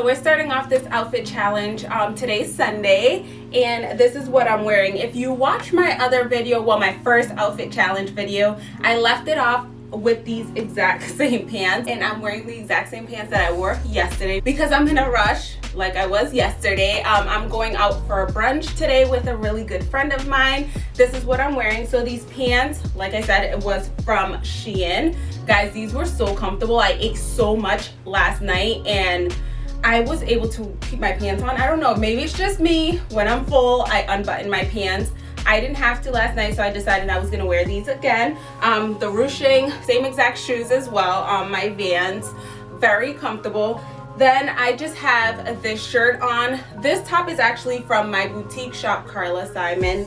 so we're starting off this outfit challenge um, today's sunday and this is what i'm wearing. If you watch my other video well my first outfit challenge video i left it off with these exact same pants and i'm wearing the exact same pants that i wore yesterday. Because i'm in a rush like i was yesterday um, i'm going out for a brunch today with a really good friend of mine. This is what i'm wearing. So these pants like i said it was from shein. Guys these were so comfortable. I ate so much last night and I was able to keep my pants on. I don't know, maybe it's just me. When I'm full, I unbutton my pants. I didn't have to last night, so I decided I was gonna wear these again. Um, the ruching, same exact shoes as well, um, my Vans, very comfortable. Then I just have this shirt on. This top is actually from my boutique shop, Carla Simon.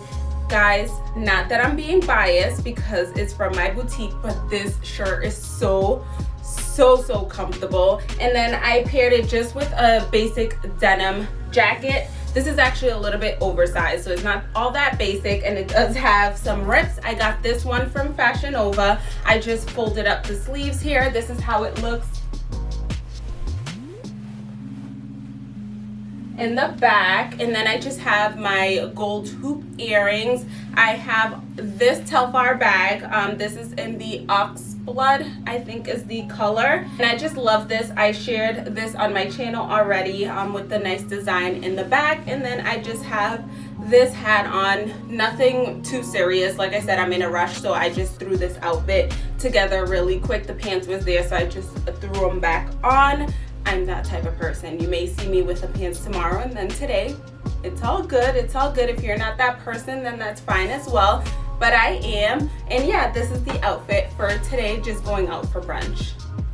Guys, not that I'm being biased because it's from my boutique, but this shirt is so so so comfortable. And then i paired it just with a basic denim jacket. This is actually a little bit oversized so it's not all that basic and it does have some rips. I got this one from fashion nova. I just folded up the sleeves here. This is how it looks in the back and then I just have my gold hoop earrings. I have this Telfar bag. Um, this is in the ox blood i think is the color. And i just love this. I shared this on my channel already um, with the nice design in the back. And then i just have this hat on. Nothing too serious. Like i said i'm in a rush so i just threw this outfit together really quick. The pants was there so i just threw them back on i'm that type of person you may see me with the pants tomorrow and then today it's all good it's all good if you're not that person then that's fine as well but I am. And yeah, this is the outfit for today, just going out for brunch.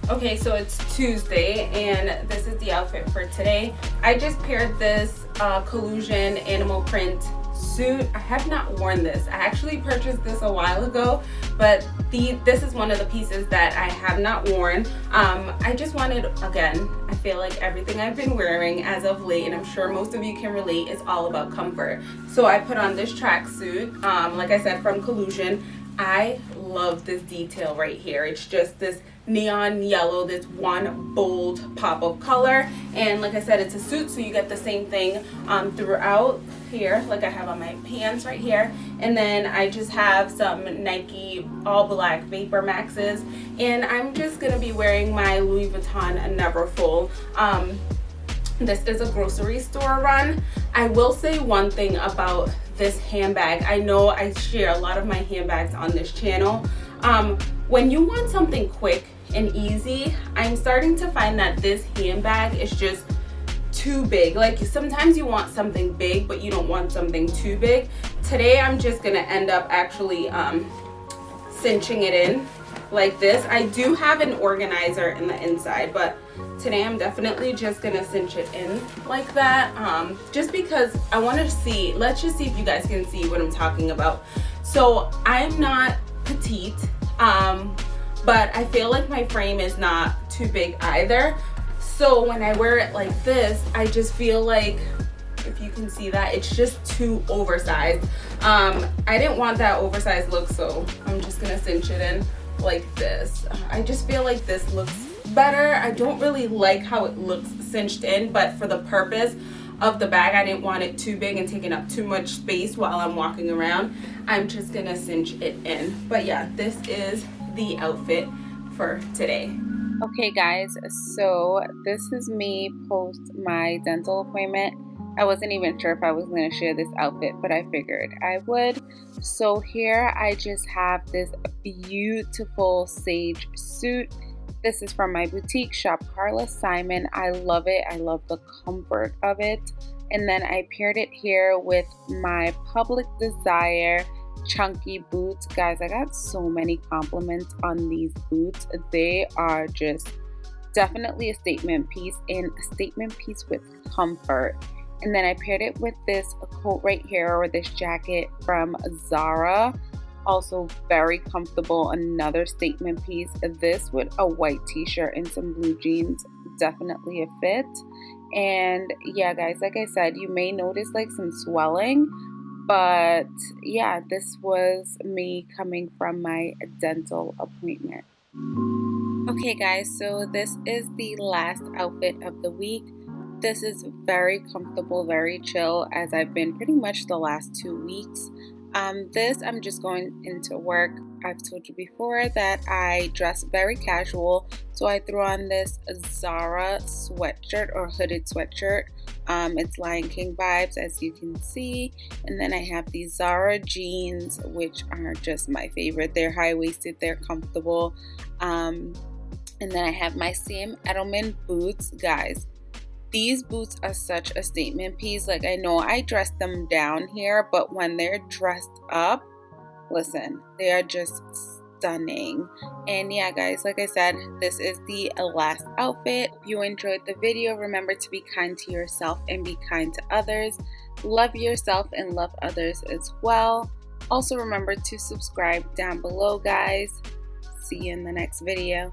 Okay, so it's Tuesday and this is the outfit for today. I just paired this uh, collusion animal print suit. I have not worn this. I actually purchased this a while ago, but the this is one of the pieces that I have not worn. Um, I just wanted, again, I feel like everything I've been wearing as of late, and I'm sure most of you can relate, is all about comfort. So I put on this tracksuit, um, like I said, from Collusion. I love this detail right here. It's just this neon yellow, this one bold pop of color. And like I said, it's a suit, so you get the same thing um, throughout here, like I have on my pants right here. And then I just have some Nike all black Vapor Maxes. And I'm just gonna be wearing my Louis Vuitton Neverfull. Um, this is a grocery store run. I will say one thing about this handbag. I know I share a lot of my handbags on this channel. Um, when you want something quick and easy, I'm starting to find that this handbag is just too big. Like sometimes you want something big, but you don't want something too big. Today I'm just gonna end up actually um, cinching it in like this. I do have an organizer in the inside, but today I'm definitely just gonna cinch it in like that. Um, just because I wanna see, let's just see if you guys can see what I'm talking about. So I'm not petite, um, but I feel like my frame is not too big either. So when I wear it like this, I just feel like if you can see that it's just too oversized um i didn't want that oversized look so i'm just gonna cinch it in like this. I just feel like this looks better. I don't really like how it looks cinched in but for the purpose of the bag i didn't want it too big and taking up too much space while i'm walking around. I'm just gonna cinch it in. But yeah this is the outfit for today. Okay guys so this is me post my dental appointment I wasn't even sure if I was going to share this outfit, but I figured I would. So here I just have this beautiful sage suit. This is from my boutique shop, Carla Simon. I love it. I love the comfort of it. And then I paired it here with my Public Desire chunky boots. Guys, I got so many compliments on these boots. They are just definitely a statement piece and a statement piece with comfort. And then I paired it with this coat right here or this jacket from Zara. Also very comfortable, another statement piece. This with a white t-shirt and some blue jeans, definitely a fit. And yeah, guys, like I said, you may notice like some swelling, but yeah, this was me coming from my dental appointment. Okay guys, so this is the last outfit of the week This is very comfortable, very chill as I've been pretty much the last two weeks. Um, this, I'm just going into work. I've told you before that I dress very casual, so I threw on this Zara sweatshirt or hooded sweatshirt. Um, it's Lion King vibes, as you can see. And then I have these Zara jeans, which are just my favorite. They're high waisted, they're comfortable. Um, and then I have my Sam Edelman boots, guys these boots are such a statement piece. Like, I know I dressed them down here, but when they're dressed up, listen, they are just stunning. And yeah, guys, like I said, this is the last outfit. If you enjoyed the video, remember to be kind to yourself and be kind to others. Love yourself and love others as well. Also, remember to subscribe down below, guys. See you in the next video.